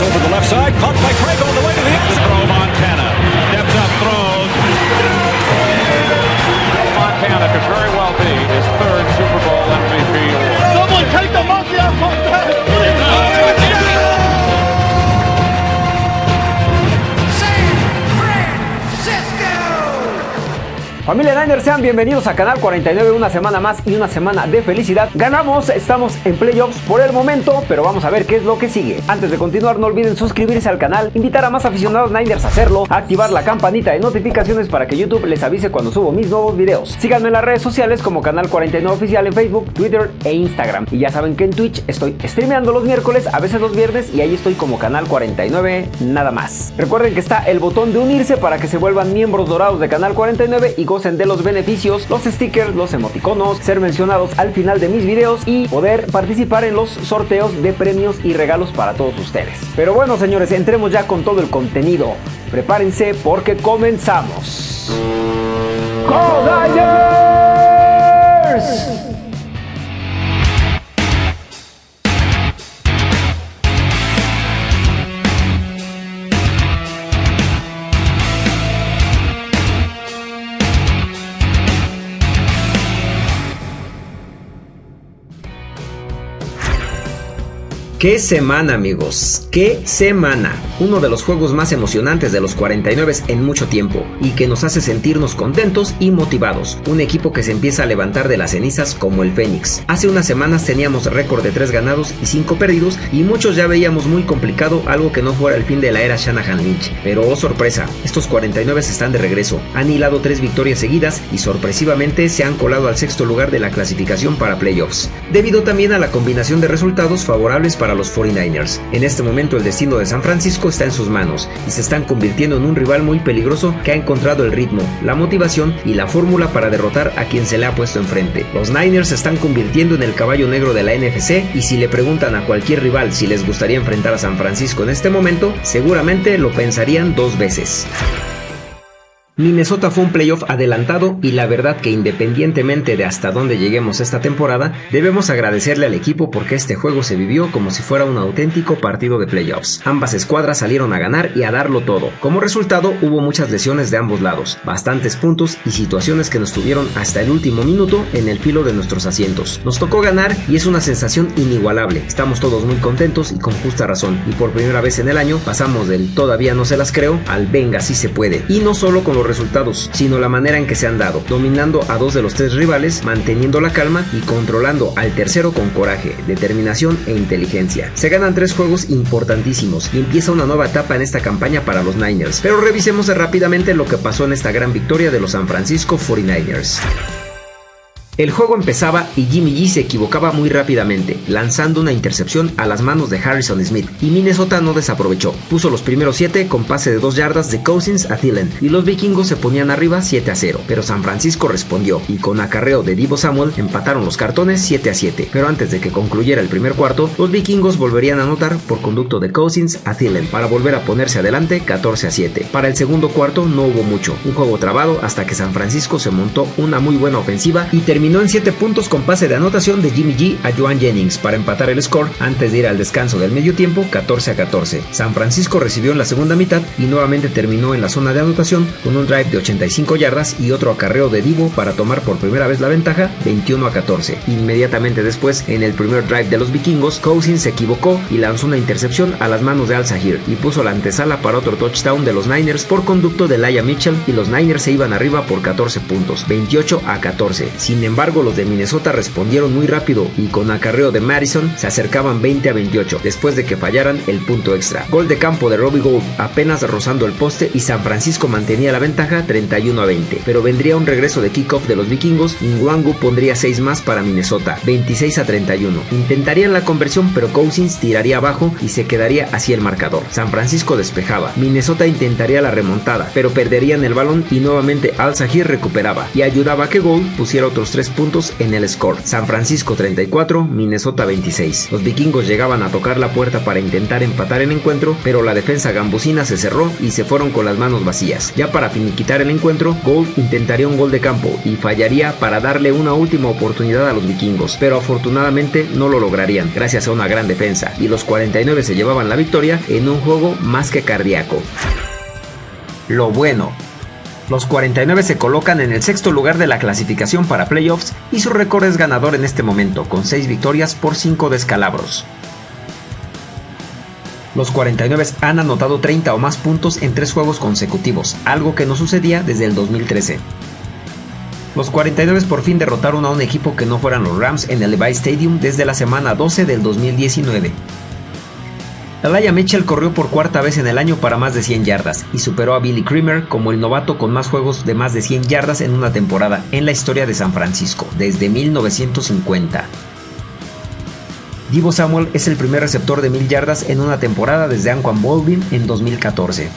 Over the left side, caught by Craig Familia Niners, sean bienvenidos a Canal 49, una semana más y una semana de felicidad. Ganamos, estamos en playoffs por el momento, pero vamos a ver qué es lo que sigue. Antes de continuar, no olviden suscribirse al canal, invitar a más aficionados Niners a hacerlo, activar la campanita de notificaciones para que YouTube les avise cuando subo mis nuevos videos. Síganme en las redes sociales como Canal 49 Oficial en Facebook, Twitter e Instagram. Y ya saben que en Twitch estoy streameando los miércoles, a veces los viernes, y ahí estoy como Canal 49 nada más. Recuerden que está el botón de unirse para que se vuelvan miembros dorados de Canal 49 y gocen de los beneficios, los stickers, los emoticonos, ser mencionados al final de mis videos y poder participar en los sorteos de premios y regalos para todos ustedes. Pero bueno, señores, entremos ya con todo el contenido. Prepárense porque comenzamos. ¡Go ¡Qué semana amigos! ¡Qué semana! Uno de los juegos más emocionantes de los 49 en mucho tiempo y que nos hace sentirnos contentos y motivados. Un equipo que se empieza a levantar de las cenizas como el Fénix. Hace unas semanas teníamos récord de 3 ganados y 5 perdidos y muchos ya veíamos muy complicado algo que no fuera el fin de la era Shanahan Lynch. Pero oh sorpresa, estos 49 están de regreso. Han hilado 3 victorias seguidas y sorpresivamente se han colado al sexto lugar de la clasificación para playoffs. Debido también a la combinación de resultados favorables para los 49ers. En este momento el destino de San Francisco está en sus manos y se están convirtiendo en un rival muy peligroso que ha encontrado el ritmo, la motivación y la fórmula para derrotar a quien se le ha puesto enfrente. Los Niners se están convirtiendo en el caballo negro de la NFC y si le preguntan a cualquier rival si les gustaría enfrentar a San Francisco en este momento, seguramente lo pensarían dos veces. Minnesota fue un playoff adelantado y la verdad que independientemente de hasta dónde lleguemos esta temporada, debemos agradecerle al equipo porque este juego se vivió como si fuera un auténtico partido de playoffs. Ambas escuadras salieron a ganar y a darlo todo. Como resultado hubo muchas lesiones de ambos lados, bastantes puntos y situaciones que nos tuvieron hasta el último minuto en el filo de nuestros asientos. Nos tocó ganar y es una sensación inigualable. Estamos todos muy contentos y con justa razón. Y por primera vez en el año pasamos del todavía no se las creo al venga si se puede. Y no solo con los resultados, sino la manera en que se han dado, dominando a dos de los tres rivales, manteniendo la calma y controlando al tercero con coraje, determinación e inteligencia. Se ganan tres juegos importantísimos y empieza una nueva etapa en esta campaña para los Niners. Pero revisemos rápidamente lo que pasó en esta gran victoria de los San Francisco 49ers. El juego empezaba y Jimmy G se equivocaba muy rápidamente, lanzando una intercepción a las manos de Harrison Smith, y Minnesota no desaprovechó. Puso los primeros 7 con pase de 2 yardas de Cousins a Thielen, y los vikingos se ponían arriba 7 a 0, pero San Francisco respondió, y con acarreo de Divo Samuel empataron los cartones 7 a 7, pero antes de que concluyera el primer cuarto, los vikingos volverían a anotar por conducto de Cousins a Thielen, para volver a ponerse adelante 14 a 7. Para el segundo cuarto no hubo mucho, un juego trabado hasta que San Francisco se montó una muy buena ofensiva y terminó terminó en 7 puntos con pase de anotación de Jimmy G a Joan Jennings para empatar el score antes de ir al descanso del medio tiempo 14 a 14. San Francisco recibió en la segunda mitad y nuevamente terminó en la zona de anotación con un drive de 85 yardas y otro acarreo de Divo para tomar por primera vez la ventaja 21 a 14. Inmediatamente después, en el primer drive de los vikingos, Cousins se equivocó y lanzó una intercepción a las manos de Al Sahir y puso la antesala para otro touchdown de los Niners por conducto de Laia Mitchell y los Niners se iban arriba por 14 puntos, 28 a 14. Sin embargo, embargo, los de Minnesota respondieron muy rápido y con acarreo de Madison se acercaban 20 a 28 después de que fallaran el punto extra. Gol de campo de Robbie Gould apenas rozando el poste y San Francisco mantenía la ventaja 31 a 20, pero vendría un regreso de kickoff de los vikingos y Nwangu pondría 6 más para Minnesota, 26 a 31. Intentarían la conversión pero Cousins tiraría abajo y se quedaría así el marcador. San Francisco despejaba, Minnesota intentaría la remontada, pero perderían el balón y nuevamente Al Sahir recuperaba y ayudaba a que Gould pusiera otros 3 33 puntos en el score. San Francisco 34, Minnesota 26. Los vikingos llegaban a tocar la puerta para intentar empatar el encuentro, pero la defensa gambusina se cerró y se fueron con las manos vacías. Ya para finiquitar el encuentro, Gold intentaría un gol de campo y fallaría para darle una última oportunidad a los vikingos, pero afortunadamente no lo lograrían gracias a una gran defensa y los 49 se llevaban la victoria en un juego más que cardíaco. Lo bueno, los 49 se colocan en el sexto lugar de la clasificación para playoffs y su récord es ganador en este momento, con 6 victorias por 5 descalabros. Los 49 han anotado 30 o más puntos en 3 juegos consecutivos, algo que no sucedía desde el 2013. Los 49 por fin derrotaron a un equipo que no fueran los Rams en el Levi Stadium desde la semana 12 del 2019. Elijah Mitchell corrió por cuarta vez en el año para más de 100 yardas y superó a Billy Creamer como el novato con más juegos de más de 100 yardas en una temporada en la historia de San Francisco desde 1950. Divo Samuel es el primer receptor de 1000 yardas en una temporada desde Anquan Baldwin en 2014.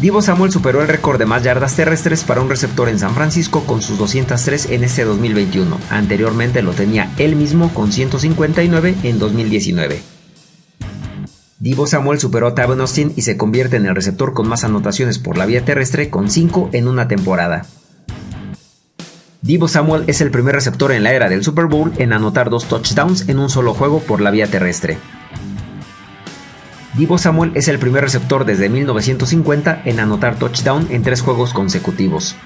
Divo Samuel superó el récord de más yardas terrestres para un receptor en San Francisco con sus 203 en este 2021. Anteriormente lo tenía él mismo con 159 en 2019. Divo Samuel superó a Tavon Austin y se convierte en el receptor con más anotaciones por la vía terrestre con 5 en una temporada. Divo Samuel es el primer receptor en la era del Super Bowl en anotar dos touchdowns en un solo juego por la vía terrestre. Divo Samuel es el primer receptor desde 1950 en anotar touchdown en tres juegos consecutivos.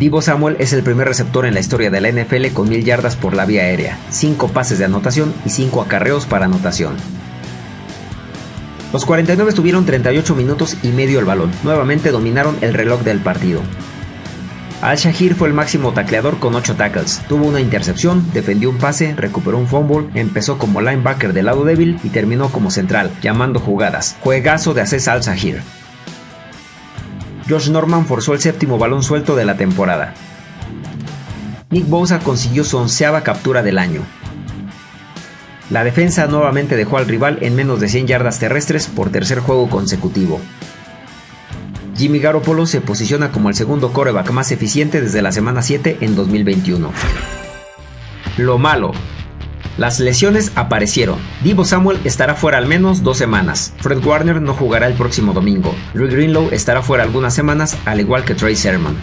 Divo Samuel es el primer receptor en la historia de la NFL con 1000 yardas por la vía aérea, 5 pases de anotación y 5 acarreos para anotación. Los 49 tuvieron 38 minutos y medio el balón, nuevamente dominaron el reloj del partido. Al-Shahir fue el máximo tacleador con 8 tackles, tuvo una intercepción, defendió un pase, recuperó un fumble, empezó como linebacker del lado débil y terminó como central, llamando jugadas. Juegazo de Aces Al-Shahir. Josh Norman forzó el séptimo balón suelto de la temporada. Nick Bosa consiguió su onceava captura del año. La defensa nuevamente dejó al rival en menos de 100 yardas terrestres por tercer juego consecutivo. Jimmy Garoppolo se posiciona como el segundo coreback más eficiente desde la semana 7 en 2021. Lo malo, las lesiones aparecieron. Divo Samuel estará fuera al menos dos semanas. Fred Warner no jugará el próximo domingo. Rick Greenlow estará fuera algunas semanas, al igual que Trey Sermon.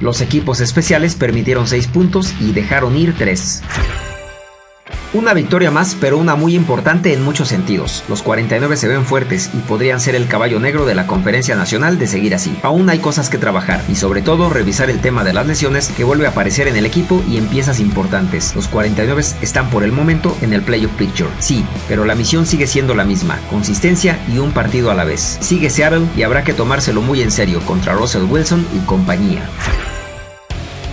Los equipos especiales permitieron 6 puntos y dejaron ir 3. Una victoria más, pero una muy importante en muchos sentidos. Los 49 se ven fuertes y podrían ser el caballo negro de la conferencia nacional de seguir así. Aún hay cosas que trabajar y sobre todo revisar el tema de las lesiones que vuelve a aparecer en el equipo y en piezas importantes. Los 49 están por el momento en el playoff picture. Sí, pero la misión sigue siendo la misma, consistencia y un partido a la vez. Sigue Seattle y habrá que tomárselo muy en serio contra Russell Wilson y compañía.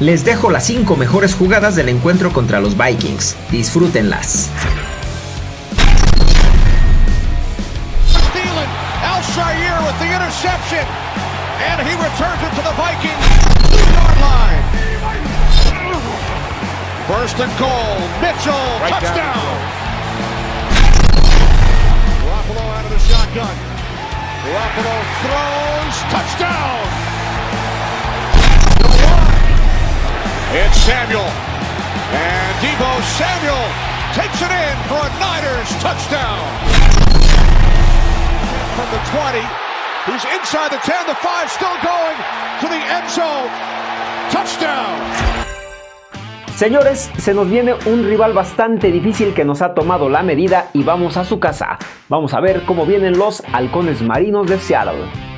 Les dejo las 5 mejores jugadas del encuentro contra los Vikings. Disfrútenlas. with the interception. And he returns it to the Vikings. Yard line. First and goal. Mitchell. Right touchdown. Garoppolo out of the shotgun. Garoppolo throws. Touchdown. It's Samuel. And Debo Samuel takes it in for a Niners touchdown. From the 20. He's inside the 10, the 5 still going to the end zone. Touchdown. Señores, se nos viene un rival bastante difícil que nos ha tomado la medida y vamos a su casa. Vamos a ver cómo vienen los halcones marinos de Seattle.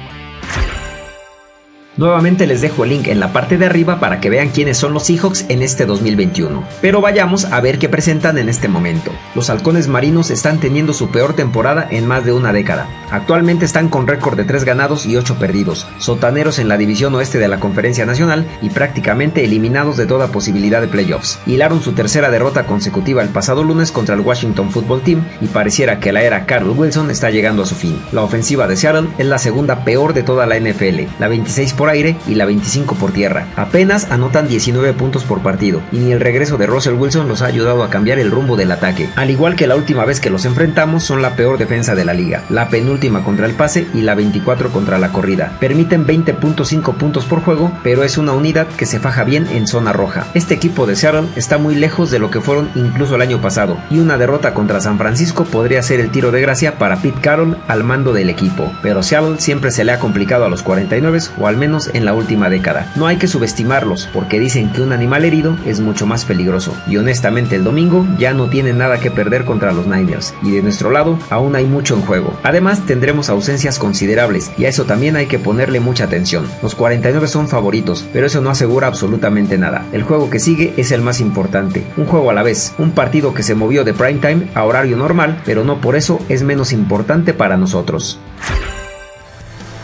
Nuevamente les dejo el link en la parte de arriba para que vean quiénes son los Seahawks en este 2021. Pero vayamos a ver qué presentan en este momento. Los halcones marinos están teniendo su peor temporada en más de una década. Actualmente están con récord de 3 ganados y 8 perdidos, sotaneros en la división oeste de la Conferencia Nacional y prácticamente eliminados de toda posibilidad de playoffs. Hilaron su tercera derrota consecutiva el pasado lunes contra el Washington Football Team y pareciera que la era Carl Wilson está llegando a su fin. La ofensiva de Seattle es la segunda peor de toda la NFL. La 26 por aire y la 25 por tierra. Apenas anotan 19 puntos por partido y ni el regreso de Russell Wilson los ha ayudado a cambiar el rumbo del ataque. Al igual que la última vez que los enfrentamos son la peor defensa de la liga, la penúltima contra el pase y la 24 contra la corrida. Permiten 20.5 puntos por juego, pero es una unidad que se faja bien en zona roja. Este equipo de Seattle está muy lejos de lo que fueron incluso el año pasado y una derrota contra San Francisco podría ser el tiro de gracia para Pete Carroll al mando del equipo, pero Seattle siempre se le ha complicado a los 49 o al menos en la última década. No hay que subestimarlos porque dicen que un animal herido es mucho más peligroso y honestamente el domingo ya no tienen nada que perder contra los Niners y de nuestro lado aún hay mucho en juego. Además tendremos ausencias considerables y a eso también hay que ponerle mucha atención. Los 49 son favoritos, pero eso no asegura absolutamente nada. El juego que sigue es el más importante, un juego a la vez, un partido que se movió de prime time a horario normal, pero no por eso es menos importante para nosotros.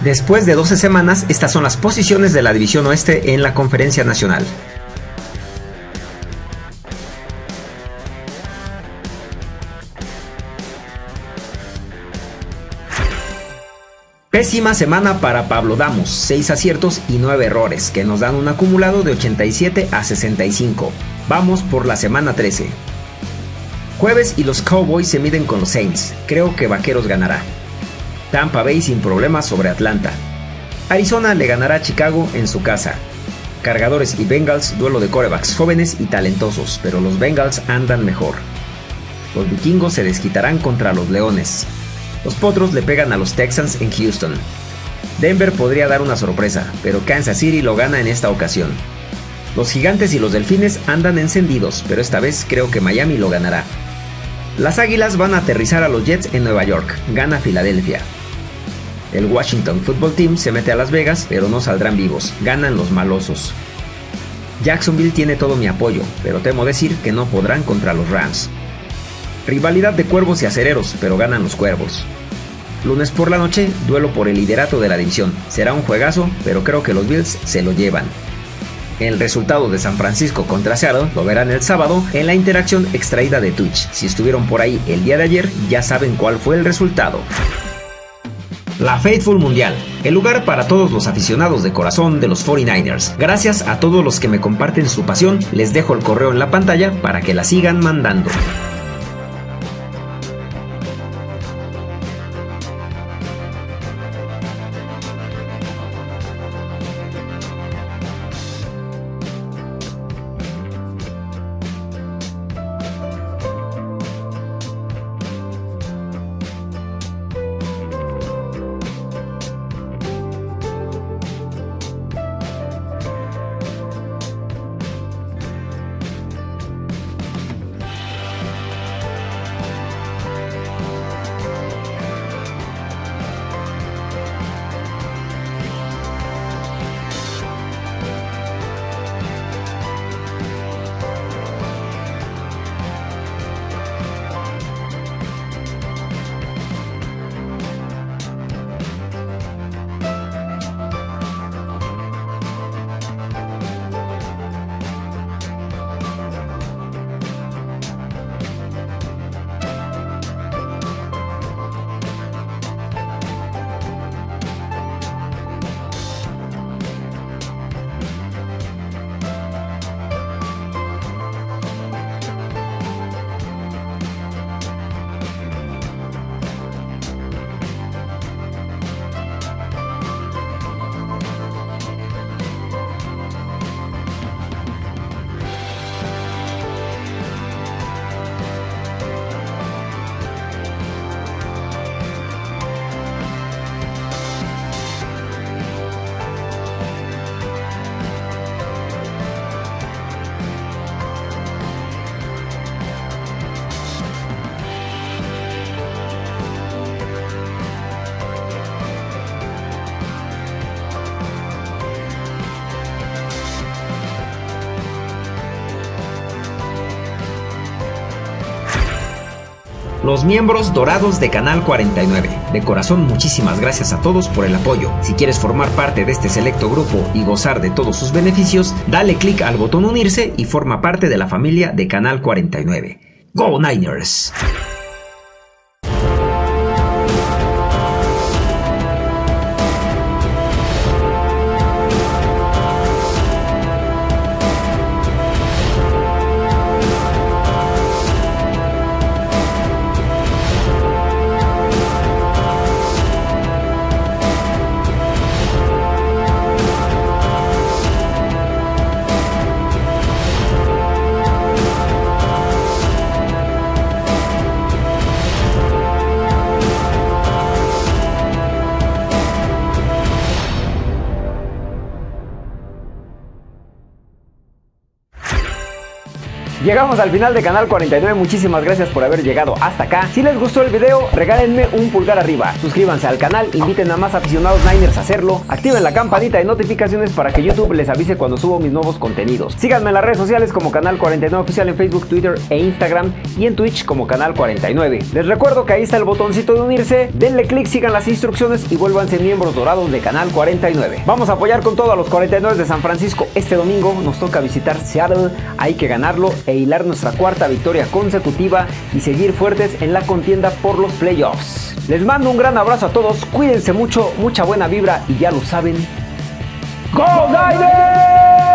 Después de 12 semanas, estas son las posiciones de la División Oeste en la Conferencia Nacional. Pésima semana para Pablo Damos, 6 aciertos y 9 errores, que nos dan un acumulado de 87 a 65. Vamos por la semana 13. Jueves y los Cowboys se miden con los Saints, creo que Vaqueros ganará. Tampa Bay sin problemas sobre Atlanta. Arizona le ganará a Chicago en su casa. Cargadores y Bengals, duelo de corebacks jóvenes y talentosos, pero los Bengals andan mejor. Los vikingos se desquitarán contra los Leones. Los Potros le pegan a los Texans en Houston. Denver podría dar una sorpresa, pero Kansas City lo gana en esta ocasión. Los Gigantes y los Delfines andan encendidos, pero esta vez creo que Miami lo ganará. Las Águilas van a aterrizar a los Jets en Nueva York, gana Filadelfia. El Washington Football Team se mete a Las Vegas, pero no saldrán vivos, ganan los malosos. Jacksonville tiene todo mi apoyo, pero temo decir que no podrán contra los Rams. Rivalidad de cuervos y acereros, pero ganan los cuervos. Lunes por la noche, duelo por el liderato de la división. Será un juegazo, pero creo que los Bills se lo llevan. El resultado de San Francisco contra Seattle lo verán el sábado en la interacción extraída de Twitch. Si estuvieron por ahí el día de ayer, ya saben cuál fue el resultado. La Faithful Mundial, el lugar para todos los aficionados de corazón de los 49ers. Gracias a todos los que me comparten su pasión, les dejo el correo en la pantalla para que la sigan mandando. Los miembros dorados de Canal 49. De corazón, muchísimas gracias a todos por el apoyo. Si quieres formar parte de este selecto grupo y gozar de todos sus beneficios, dale clic al botón unirse y forma parte de la familia de Canal 49. ¡Go Niners! Llegamos al final de Canal 49, muchísimas gracias por haber llegado hasta acá. Si les gustó el video, regálenme un pulgar arriba. Suscríbanse al canal, inviten a más aficionados Niners a hacerlo. Activen la campanita de notificaciones para que YouTube les avise cuando subo mis nuevos contenidos. Síganme en las redes sociales como Canal 49 Oficial en Facebook, Twitter e Instagram y en Twitch como Canal 49. Les recuerdo que ahí está el botoncito de unirse, denle clic, sigan las instrucciones y vuélvanse miembros dorados de Canal 49. Vamos a apoyar con todo a los 49 de San Francisco este domingo. Nos toca visitar Seattle, hay que ganarlo e hilar nuestra cuarta victoria consecutiva y seguir fuertes en la contienda por los playoffs. Les mando un gran abrazo a todos, cuídense mucho, mucha buena vibra y ya lo saben. ¡Go Niners!